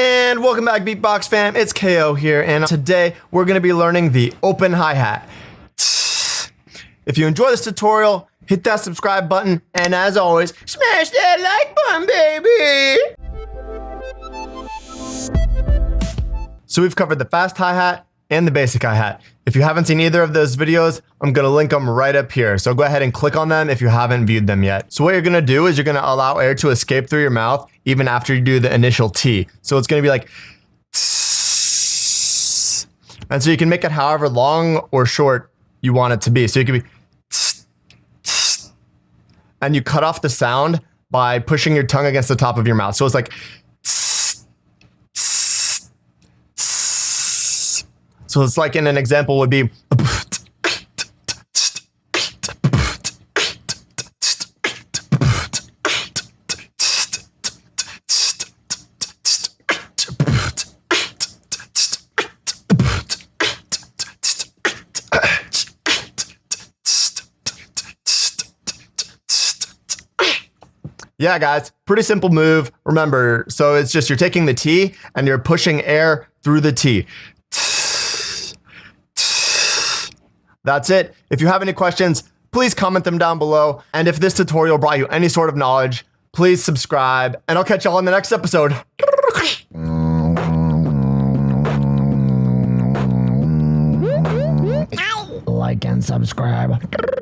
And welcome back, Beatbox fam. It's KO here, and today we're to be learning the open hi hat. If you enjoy this tutorial, hit that subscribe button, and as always, smash that like button, baby! So we've covered the fast hi hat and the basic hi hat. If you haven't seen either of those videos, I'm gonna link them right up here. So go ahead and click on them if you haven't viewed them yet. So what you're gonna do is you're gonna allow air to escape through your mouth even after you do the initial T. So it's gonna be like, and so you can make it however long or short you want it to be. So you can be, and you cut off the sound by pushing your tongue against the top of your mouth. So it's like, so it's like in an example would be, Yeah, guys, pretty simple move. Remember, so it's just you're taking the T and you're pushing air through the T. That's it. If you have any questions, please comment them down below. And if this tutorial brought you any sort of knowledge, please subscribe and I'll catch y'all in the next episode. like and subscribe.